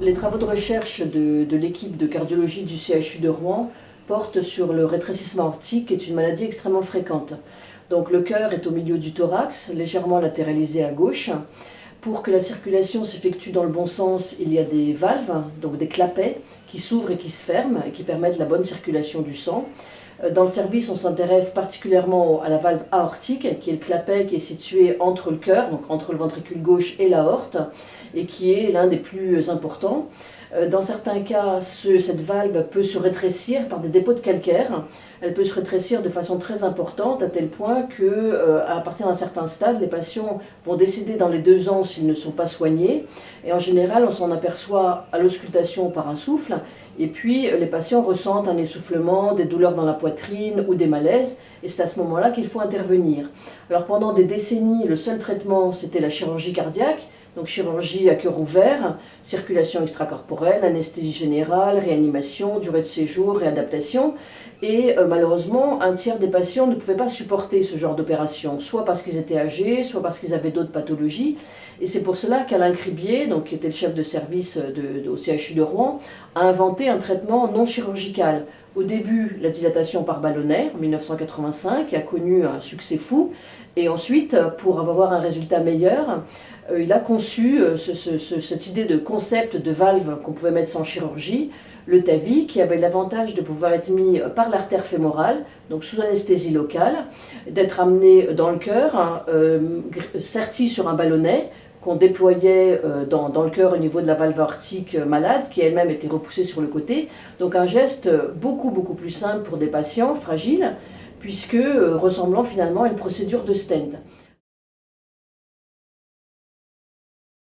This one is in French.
recherche de, de l'équipe de cardiologie du CHU de Rouen porte sur le rétrécissement aortique, qui est une maladie extrêmement fréquente. Donc le cœur est au milieu du thorax, légèrement latéralisé à gauche. Pour que la circulation s'effectue dans le bon sens, il y a des valves, donc des clapets, qui s'ouvrent et qui se ferment et qui permettent la bonne circulation du sang. Euh, dans le service, on s'intéresse particulièrement à la valve aortique, qui est le clapet qui est situé entre le cœur, donc entre le ventricule gauche et l'aorte, et qui est l'un des plus importants. Euh, dans certains cas, cette valve peut se rétrécir par des dépôts de calcaire. Elle peut se rétrécir de façon très importante, à tel point que, euh, à partir d'un certain stade, les patients vont décéder dans les deux ans s'ils ne sont pas soignés. Et en général, on s'en aperçoit à l'auscultation par un souffle. Et puis, les patients ressentent un essoufflement, des douleurs dans la poitrine ou des malaises. Et c'est à ce moment-là qu'il faut intervenir. Alors pendant des décennies, le seul traitement, c'était la chirurgie cardiaque donc chirurgie à cœur ouvert, circulation extracorporelle, anesthésie générale, réanimation, durée de séjour, réadaptation. Et euh, malheureusement, un tiers des patients ne pouvaient pas supporter ce genre d'opération, soit parce qu'ils étaient âgés, soit parce qu'ils avaient d'autres pathologies. Et c'est pour cela qu'Alain Cribier, donc, qui était le chef de service de, au CHU de Rouen, a inventé un traitement non chirurgical. Au début, la dilatation par ballonnet, en 1985, qui a connu un succès fou. Et ensuite, pour avoir un résultat meilleur, euh, il a conçu euh, cette idée de concept de valve qu'on pouvait mettre sans chirurgie, le TAVI, qui avait l'avantage de pouvoir être mis par l'artère fémorale, donc sous anesthésie locale, d'être amené dans le cœur, hein, euh, serti sur un ballonnet, qu'on déployait dans, dans, le cœur au niveau de la valve aortique malade, qui elle-même était repoussée sur le côté. Donc un geste beaucoup, beaucoup plus simple pour des patients fragiles, puisque ressemblant finalement à une procédure de stent.